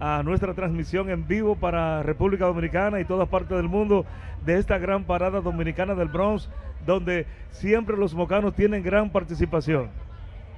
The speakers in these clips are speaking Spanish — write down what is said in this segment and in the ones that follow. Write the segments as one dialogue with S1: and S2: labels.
S1: a nuestra transmisión en vivo para República Dominicana y todas partes del mundo de esta gran parada dominicana del Bronx, donde siempre los mocanos tienen gran participación.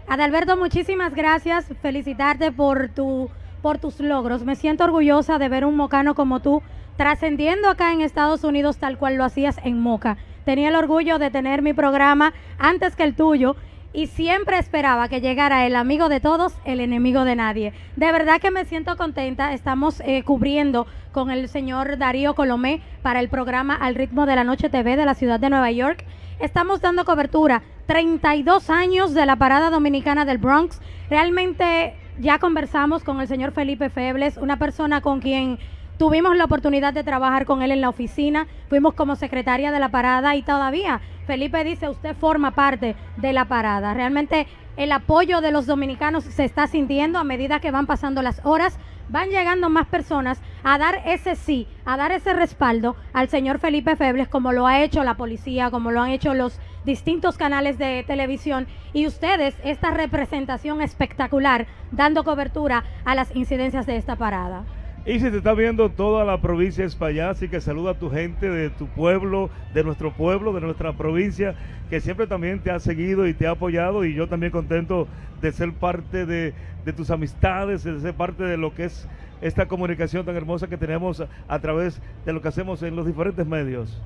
S2: Adalberto, muchísimas gracias. Felicitarte por, tu, por tus logros. Me siento orgullosa de ver un mocano como tú trascendiendo acá en Estados Unidos tal cual lo hacías en Moca. Tenía el orgullo de tener mi programa antes que el tuyo y siempre esperaba que llegara el amigo de todos, el enemigo de nadie. De verdad que me siento contenta. Estamos eh, cubriendo con el señor Darío Colomé para el programa Al ritmo de la noche TV de la ciudad de Nueva York. Estamos dando cobertura 32 años de la parada dominicana del Bronx. Realmente ya conversamos con el señor Felipe Febles, una persona con quien Tuvimos la oportunidad de trabajar con él en la oficina, fuimos como secretaria de la parada y todavía Felipe dice, usted forma parte de la parada. Realmente el apoyo de los dominicanos se está sintiendo a medida que van pasando las horas, van llegando más personas a dar ese sí, a dar ese respaldo al señor Felipe Febles, como lo ha hecho la policía, como lo han hecho los distintos canales de televisión y ustedes esta representación espectacular dando cobertura a las incidencias de esta parada.
S1: Y si te está viendo toda la provincia de España, así que saluda a tu gente de tu pueblo, de nuestro pueblo, de nuestra provincia, que siempre también te ha seguido y te ha apoyado. Y yo también contento de ser parte de, tus amistades, de ser parte de lo que es esta comunicación tan hermosa que tenemos a través de lo que hacemos en los diferentes medios.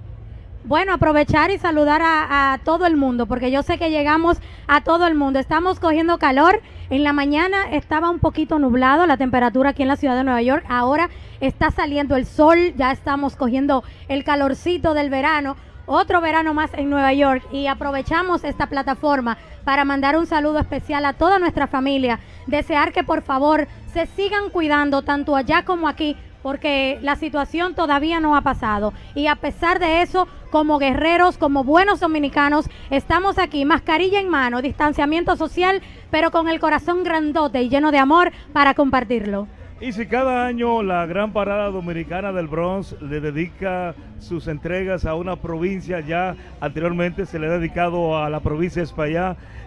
S2: Bueno, aprovechar y saludar a, todo el mundo, porque yo sé que llegamos a todo el mundo. Estamos cogiendo calor. En la mañana estaba un poquito nublado la temperatura aquí en la ciudad de Nueva York. Ahora está saliendo el sol, ya estamos cogiendo el calorcito del verano. Otro verano más en Nueva York y aprovechamos esta plataforma para mandar un saludo especial a toda nuestra familia. Desear que por favor se sigan cuidando tanto allá como aquí porque la situación todavía no ha pasado. Y a pesar de eso, como guerreros, como buenos dominicanos, estamos aquí, mascarilla en mano, distanciamiento social, pero con el corazón grandote y lleno de amor para compartirlo.
S1: Y si cada año la gran parada dominicana del Bronx le dedica sus entregas a una provincia, ya anteriormente se le ha dedicado a la provincia de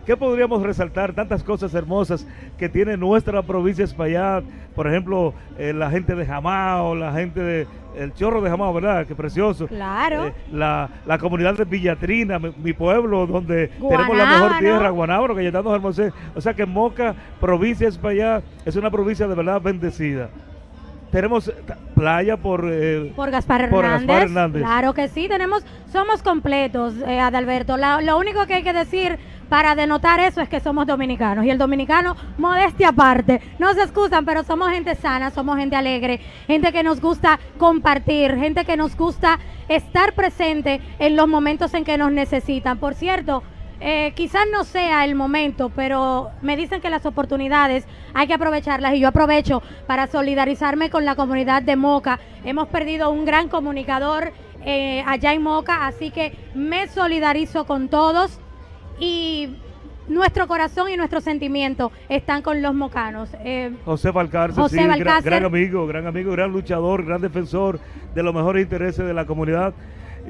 S1: ¿qué podríamos resaltar? Tantas cosas hermosas que tiene nuestra provincia de por ejemplo, eh, la gente de Jamao, la gente de el chorro de Jamao, ¿verdad? Qué precioso.
S2: Claro.
S1: Eh, la, la, comunidad de Villatrina, mi, pueblo, donde tenemos la mejor tierra, Guanábaro, que ya hermosos. O sea que Moca, provincia de España, es una provincia de verdad bendecida tenemos playa por
S2: eh, por, Gaspar Hernández. Claro que sí, tenemos somos completos, eh, Adalberto. lo único que hay que decir para denotar eso es que somos dominicanos. Y el dominicano, modestia aparte, no se excusan, pero somos gente sana, somos gente alegre, gente que nos gusta compartir, gente que nos gusta estar presente en los momentos en que nos necesitan. Por cierto, eh, quizás no sea el momento, pero me dicen que las oportunidades hay que aprovecharlas y yo aprovecho para solidarizarme con la comunidad de Moca. Hemos perdido un gran comunicador eh, allá en Moca, así que me solidarizo con todos y nuestro corazón y nuestro sentimiento están con los mocanos.
S1: Eh, José Valcárcel, sí, Gran, amigo, gran amigo, gran luchador, gran defensor de los mejores intereses de la comunidad.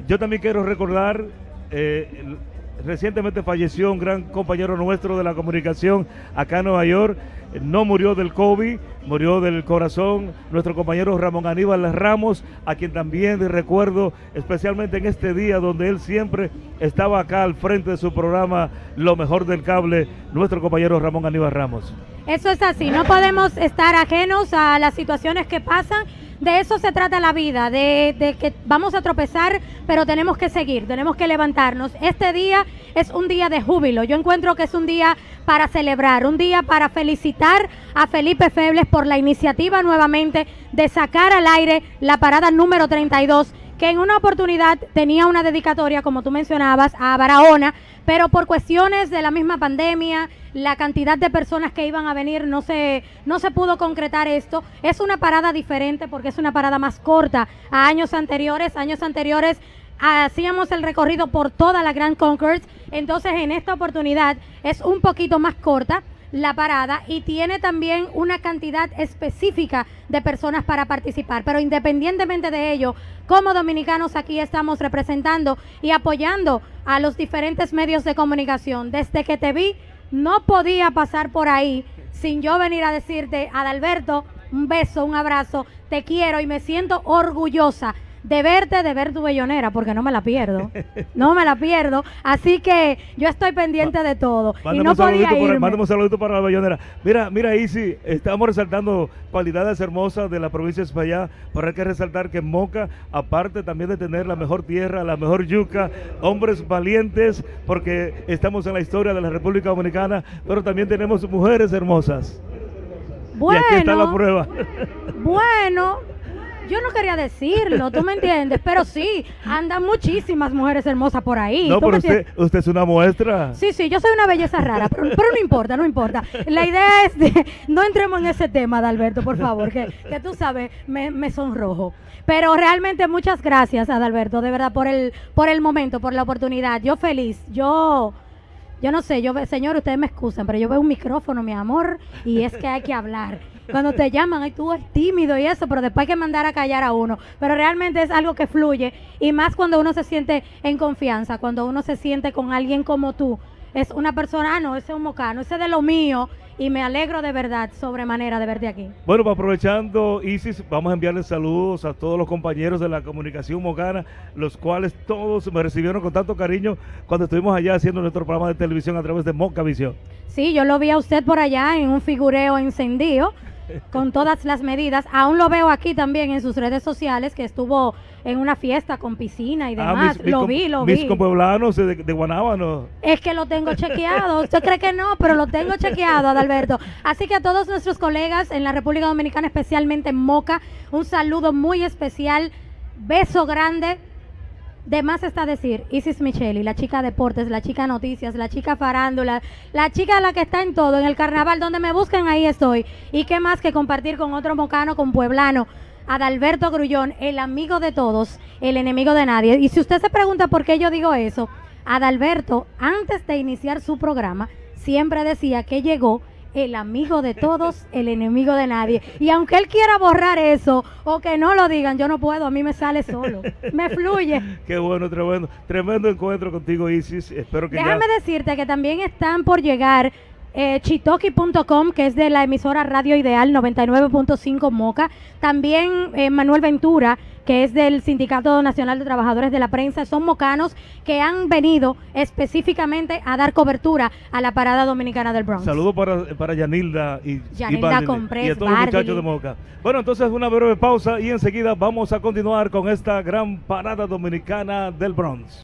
S1: Yo también quiero recordar eh, Recientemente falleció un gran compañero nuestro de la comunicación acá en Nueva York. No murió del COVID, murió del corazón. Nuestro compañero Ramón Aníbal Ramos, a quien también recuerdo especialmente en este día donde él siempre estaba acá al frente de su programa Lo mejor del cable, nuestro compañero Ramón Aníbal Ramos.
S2: Eso es así, no podemos estar ajenos a las situaciones que pasan de eso se trata la vida, de, que vamos a tropezar, pero tenemos que seguir, tenemos que levantarnos. Este día es un día de júbilo. Yo encuentro que es un día para celebrar, un día para felicitar a Felipe Febles por la iniciativa nuevamente de sacar al aire la parada número 32 que en una oportunidad tenía una dedicatoria, como tú mencionabas, a Barahona, pero por cuestiones de la misma pandemia, la cantidad de personas que iban a venir, no se, no se pudo concretar esto. Es una parada diferente porque es una parada más corta a años anteriores. Años anteriores hacíamos el recorrido por toda la Grand Concourse, entonces en esta oportunidad es un poquito más corta la parada y tiene también una cantidad específica de personas para participar. Pero independientemente de ello, como dominicanos aquí estamos representando y apoyando a los diferentes medios de comunicación. Desde que te vi, no podía pasar por ahí sin yo venir a decirte, Adalberto, Un beso, un abrazo, te quiero y me siento orgullosa de verte, de ver tu bellonera, porque no me la pierdo. No me la pierdo. Así que yo estoy pendiente de todo. y no podía irme.
S1: Mándame un saludito para la bellonera. Mira, mira, Isi, estamos resaltando cualidades hermosas de la provincia de España, pero hay que resaltar que Moca, aparte también de tener la mejor tierra, la mejor yuca, hombres valientes, porque estamos en la historia de la República Dominicana, pero también tenemos mujeres hermosas.
S2: Bueno,
S1: y aquí está la prueba.
S2: Bueno, yo no quería decirlo, tú me entiendes, pero sí, andan muchísimas mujeres hermosas por ahí.
S1: No, pero usted, usted, es una muestra.
S2: Sí, sí, yo soy una belleza rara, pero, no importa, no importa. La idea es de, no entremos en ese tema, Adalberto, por favor, que, que tú sabes, me, me sonrojo. Pero realmente muchas gracias, Adalberto, de verdad, por el, por el momento, por la oportunidad. Yo feliz, yo... Yo no sé, yo señor, ustedes me excusan, pero yo veo un micrófono, mi amor, y es que hay que hablar. Cuando te llaman, ay, tú eres tímido y eso, pero después hay que mandar a callar a uno. Pero realmente es algo que fluye, y más cuando uno se siente en confianza, cuando uno se siente con alguien como tú. Es una persona, ah, no, ese es un mocano, ese es de lo mío, y me alegro de verdad, sobremanera, de verte aquí.
S1: Bueno, pues aprovechando, Isis, vamos a enviarles saludos a todos los compañeros de la comunicación mocana, los cuales todos me recibieron con tanto cariño cuando estuvimos allá haciendo nuestro programa de televisión a través de Moca Visión.
S2: Sí, yo lo vi a usted por allá en un figureo encendido con todas las medidas. Aún lo veo aquí también en sus redes sociales, que estuvo en una fiesta con piscina y ah, demás. lo vi, lo
S1: vi. Mis compueblanos de, de Guanábano.
S2: Es que lo tengo chequeado. Usted cree que no, pero lo tengo chequeado, Adalberto. Así que a todos nuestros colegas en la República Dominicana, especialmente en Moca, un saludo muy especial. Beso grande de más está decir, Isis Micheli, la chica deportes, la chica noticias, la chica farándula, la chica la que está en todo, en el carnaval, donde me buscan, ahí estoy. Y qué más que compartir con otro mocano, con pueblano, Adalberto Grullón, el amigo de todos, el enemigo de nadie. Y si usted se pregunta por qué yo digo eso, Adalberto, antes de iniciar su programa, siempre decía que llegó el amigo de todos, el enemigo de nadie. Y aunque él quiera borrar eso o que no lo digan, yo no puedo, a mí me sale solo, me fluye.
S1: Qué bueno, tremendo, tremendo encuentro contigo, Isis. Espero que
S2: Déjame decirte que también están por llegar eh, chitoki.com, que es de la emisora Radio Ideal 99.5 Moca. También eh, Manuel Ventura, que es del Sindicato Nacional de Trabajadores de la Prensa. Son mocanos que han venido específicamente a dar cobertura a la parada dominicana del Bronx.
S1: Saludos para, para Yanilda y,
S2: Yanilda
S1: y, y a todos los muchachos de Moca. Bueno, entonces una breve pausa y enseguida vamos a continuar con esta gran parada dominicana del Bronx.